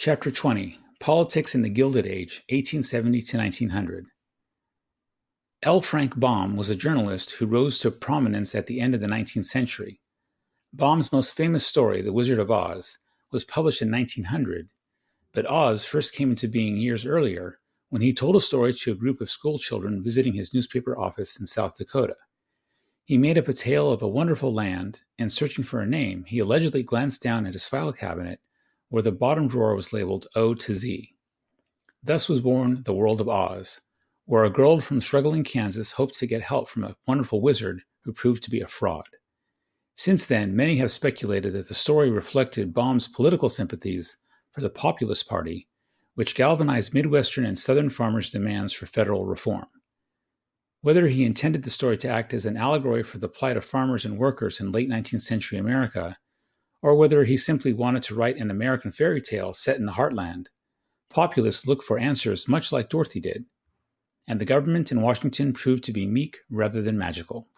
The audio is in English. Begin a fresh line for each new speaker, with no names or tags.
Chapter 20 Politics in the Gilded Age, 1870 to 1900. L. Frank Baum was a journalist who rose to prominence at the end of the 19th century. Baum's most famous story, The Wizard of Oz, was published in 1900, but Oz first came into being years earlier when he told a story to a group of schoolchildren visiting his newspaper office in South Dakota. He made up a tale of a wonderful land, and searching for a name, he allegedly glanced down at his file cabinet where the bottom drawer was labeled O to Z. Thus was born the world of Oz, where a girl from struggling Kansas hoped to get help from a wonderful wizard who proved to be a fraud. Since then, many have speculated that the story reflected Baum's political sympathies for the Populist Party, which galvanized Midwestern and Southern farmers' demands for federal reform. Whether he intended the story to act as an allegory for the plight of farmers and workers in late 19th century America or whether he simply wanted to write an American fairy tale set in the heartland. Populists look for answers much like Dorothy did, and the government in Washington proved to be meek rather than magical.